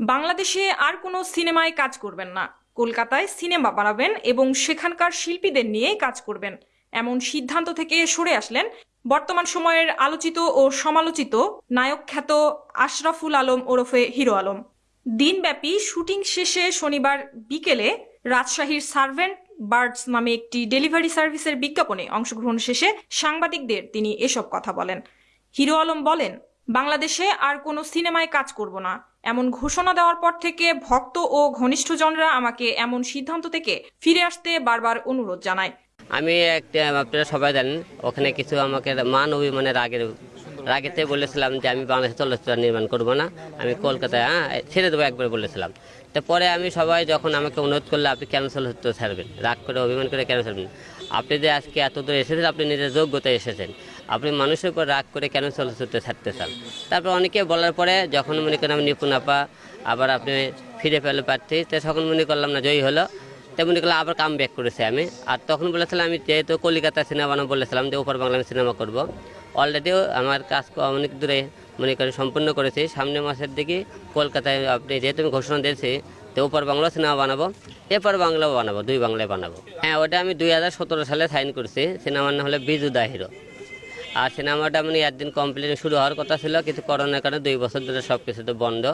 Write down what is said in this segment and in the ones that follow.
বাংলাদেশে আর কোনো সিনেমায় কাজ করবেন না। কলকাতায় সিনেমা বানাবেন এবং সেখানকার শিল্পীদের নিয়েই কাজ করবেন। এমন সিদ্ধান্ত থেকে সরে আসলেন বর্তমান সময়ের আলোচিত ও সমালোচিত নায়ক খ্যাত আশরাফুল আলম ওরফে হিরো আলম। দিনব্যাপী শুটিং শেষে শনিবার বিকেলে রাজশাহীর সার্ভেন্ট বার্ডস নামে একটি ডেলিভারি সার্ভিসের বিজ্ঞাপনে অংশগ্রহণ শেষে সাংবাদিকদের তিনি এসব কথা বলেন। হিরো আলম বলেন বাংলাদেশে আর কোনো সিনেমায় কাজ করব না। এমন ঘোষণা দেওয়ার পর থেকে ভক্ত ও ঘনিষ্ঠজনরা আমাকে এমন সিদ্ধান্ত থেকে ফিরে আসতে বারবার অনুরোধ জানায়। আমি একটা আপনারা সবাই জানেন, ওখানে কিছু আমাকে মান অভিমানের রাগের, রাগেতে বলেছিলাম যে আমি বাংলাদেশে চলচ্চিত্র নির্মাণ করব না, আমি কলকাতায় হ্যাঁ ছেড়ে দেবো একবার বলেছিলাম। তো পরে আমি সবাই যখন আমাকে অনুরোধ করলে, আপনি কেন চলচ্চিত্র ছাড়বেন? রাগ করে, অভিমান করে কেন ছাড়বেন? আপনি যে আজকে এত দূর এসেছেন, আপনি নিজের যোগ্যতায় এসেছেন। আপনি মানুষের উপর রাগ করে কেন চলচ্চিত্র ছাড়তে চান? তারপর অনেকে বলার পরে যখন মনে করেন আমি নিপুণ আপা, আবার আপনি ফিরে পেলে প্রার্থী, তো তখন মনে করলাম না জয়ী হলো। তেমনি করলে আবার কাম ব্যাক করেছি আমি। আর তখন বলেছিলাম আমি যেহেতু কলিকাতা সিনেমা বানাবো বলেছিলাম যে ওপর বাংলা সিনেমা করব। অলরেডিও আমার কাজ অনেক দূরে মনে করেন সম্পূর্ণ করেছি। সামনের মাসের দিকে কলকাতায় আপনি যেহেতু আমি ঘোষণা দিয়েছি তো ওপর বাংলা সিনেমা বানাবো এপার বাংলাও বানাবো, দুই বাংলায় বানাবো। হ্যাঁ ওটা আমি দুই হাজার সতেরো সালে সাইন করছি। সিনেমার নাম হলো বিজু দা হিরো আর সিনেমাটা মানে একদিন কমপ্লিট শুরু হওয়ার কথা ছিল কিন্তু করোনার কারণে দুই বছর ধরে সব কিছু তো বন্ধ।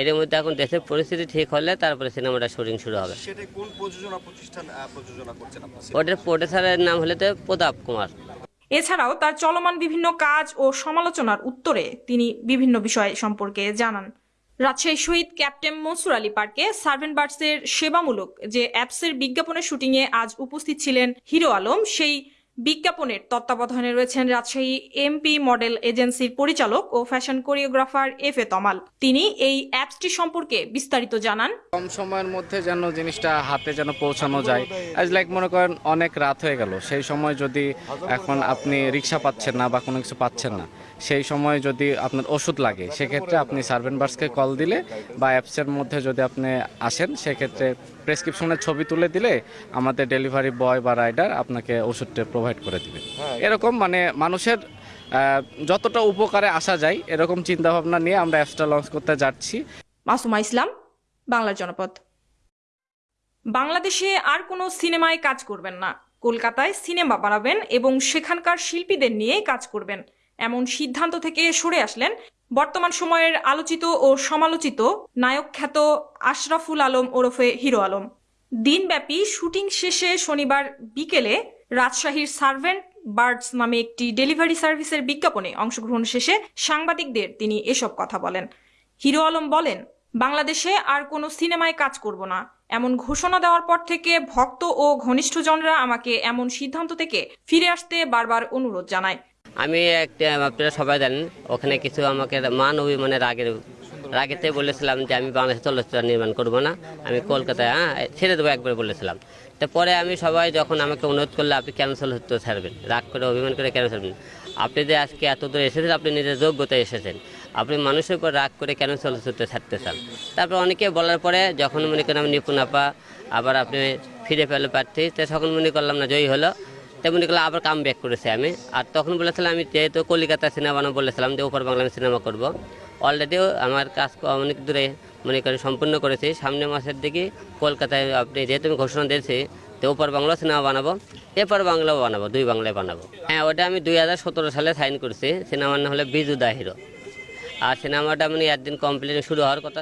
এর মধ্যে এখন দেশের পরিস্থিতি ঠিক হলে তারপরে সিনেমাটা শুটিং শুরু হবে। সেটা কোন প্রযোজনা প্রতিষ্ঠান আহ, প্রযোজনা করছেন আপনার? ওটার প্রডিউসারের নাম হলে তো প্রতাপ কুমার। এছাড়াও তার চলমান বিভিন্ন কাজ ও সমালোচনার উত্তরে তিনি বিভিন্ন বিষয় সম্পর্কে জানান। রাজশাহী শহীদ ক্যাপ্টেন মনসুর আলী পার্কে সার্ভেন্ট বার্ডসের সেবামূলক যে অ্যাপসের বিজ্ঞাপনের শুটিংয়ে আজ উপস্থিত ছিলেন হিরো আলম সেই বিজ্ঞাপনের তত্ত্বাবধানে রয়েছেন রাজশাহী এমপি মডেল এজেন্সির পরিচালক ও fashion choreographer F A Tamal. তিনি এই অ্যাপসটি সম্পর্কে বিস্তারিত জানান। কম সময়ের মধ্যে যেন জিনিসটা হাতে যেন পৌঁছানো যায়। আজ লাইক মনে করেন অনেক রাত হয়ে গেল। সেই সময় যদি এখন আপনি রিক্সা পাচ্ছেন না বা কোনো কিছু পাচ্ছেন না সেই সময় যদি আপনার ওষুধ লাগে সেক্ষেত্রে আপনি সার্ভেন্ট বার্সকে কল দিলে বা অ্যাপসের মধ্যে যদি আপনি আসেন সেক্ষেত্রে প্রেসক্রিপশনের ছবি তুলে দিলে আমাদের ডেলিভারি বয় বা রাইডার আপনাকে ওষুধটা প্রোভাইড করে দিবে। এরকম মানে মানুষের যতটা উপকারে আসা যায় এরকম চিন্তাভাবনা নিয়ে আমরা অ্যাপসটা লঞ্চ করতে যাচ্ছি। মাসুমা ইসলাম বাংলার জনপদ। বাংলাদেশে আর কোনো সিনেমায় কাজ করবেন না। কলকাতায় সিনেমা বানাবেন এবং সেখানকার শিল্পীদের নিয়েই কাজ করবেন। এমন সিদ্ধান্ত থেকে সরে আসলেন বর্তমান সময়ের আলোচিত ও সমালোচিত নায়ক খ্যাত আশরাফুল আলম ওরফে হিরো আলম। দিনব্যাপী শুটিং শেষে শনিবার বিকেলে রাজশাহীর সার্ভেন্ট বার্ডস নামে একটি ডেলিভারি সার্ভিসের বিজ্ঞাপনে অংশগ্রহণ শেষে সাংবাদিকদের তিনি এসব কথা বলেন। হিরো আলম বলেন, বাংলাদেশে আর কোনো সিনেমায় কাজ করব না। এমন ঘোষণা দেওয়ার পর থেকে ভক্ত ও ঘনিষ্ঠজনরা আমাকে এমন সিদ্ধান্ত থেকে ফিরে আসতে বারবার অনুরোধ জানায়। আমি একটা আপনারা সবাই জানেন, ওখানে কিছু আমাকে মান অভিমানের রাগের, রাগেতে বলেছিলাম যে আমি বাংলাদেশে চলচ্চিত্র নির্মাণ করব না, আমি কলকাতায় হ্যাঁ ছেড়ে দেবো একবার বলেছিলাম। তো পরে আমি সবাই যখন আমাকে অনুরোধ করলে, আপনি কেন চলচ্চিত্র ছাড়বেন? রাগ করে, অভিমান করে কেন ছাড়বেন? আপনি যে আজকে এত দূর এসেছেন, আপনি নিজের যোগ্যতায় এসেছেন। আপনি মানুষের উপর রাগ করে কেন চলচ্চিত্র ছাড়তে চান? তারপর অনেকে বলার পরে যখন মনে করেন আমি নিপুণ আপা, আবার আপনি ফিরে পেলে প্রার্থী, তো তখন মনে করলাম না, জয়ী হলো। তেমনি করলে আবার কাম ব্যাক করেছি আমি। আর তখন বলেছিলাম, আমি যেহেতু কলিকাতা সিনেমা বলেছিলাম যে ওপর বাংলা সিনেমা করব। অলরেডিও আমার কাজ অনেক দূরে মনে করেন সম্পূর্ণ করেছি। সামনের মাসের দিকে কলকাতায় আপনি যেহেতু আমি ঘোষণা দিয়েছি তো ওপর বাংলা সিনেমা বানাবো, এপার বাংলাও বানাবো, দুই বাংলায় বানাবো। হ্যাঁ ওটা আমি দুই হাজার সতেরো সালে সাইন করছি। সিনেমার নাম হলো বিজু দা হিরো আর সিনেমাটা মানে একদিন কমপ্লিট শুরু হওয়ার কথা